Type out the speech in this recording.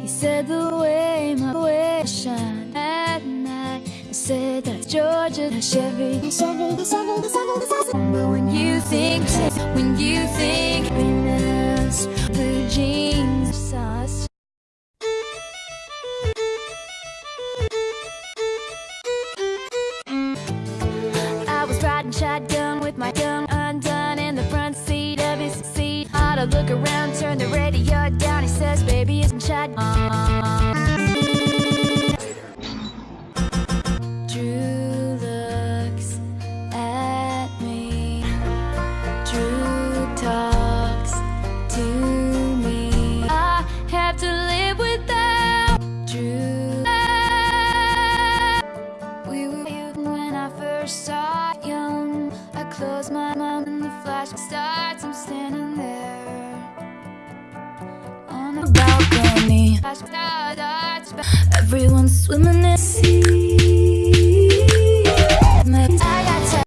He said the way my way shine at night. I said that's Georgia, that's Chevy. But when you think, when you think happiness, blue jeans, sauce. I was riding shotgun with my gun undone in the front seat of his seat. I'd look around, first young. I close my mouth and the flash starts. I'm standing there on the balcony. Everyone's swimming in sea.